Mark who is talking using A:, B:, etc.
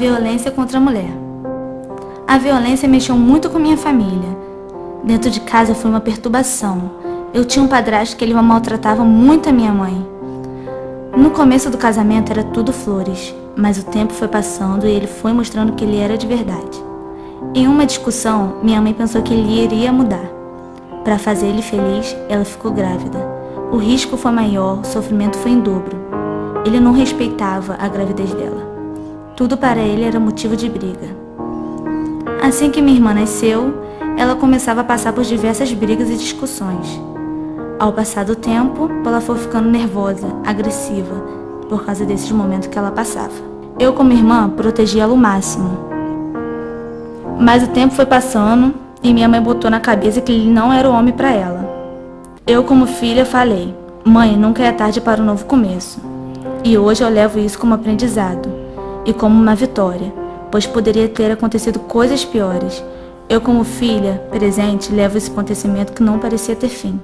A: violência contra a mulher. A violência mexeu muito com minha família. Dentro de casa foi uma perturbação. Eu tinha um padrasto que ele maltratava muito a minha mãe. No começo do casamento era tudo flores, mas o tempo foi passando e ele foi mostrando que ele era de verdade. Em uma discussão, minha mãe pensou que ele iria mudar. Para fazer ele feliz, ela ficou grávida. O risco foi maior, o sofrimento foi em dobro. Ele não respeitava a gravidez dela. Tudo para ele era motivo de briga. Assim que minha irmã nasceu, ela começava a passar por diversas brigas e discussões. Ao passar do tempo, ela foi ficando nervosa, agressiva, por causa desses momentos que ela passava. Eu, como irmã, protegia ela o máximo. Mas o tempo foi passando e minha mãe botou na cabeça que ele não era o homem para ela. Eu, como filha, falei: Mãe, nunca é tarde para um novo começo. E hoje eu levo isso como aprendizado e como uma vitória, pois poderia ter acontecido coisas piores. Eu, como filha presente, levo esse acontecimento que não parecia ter fim.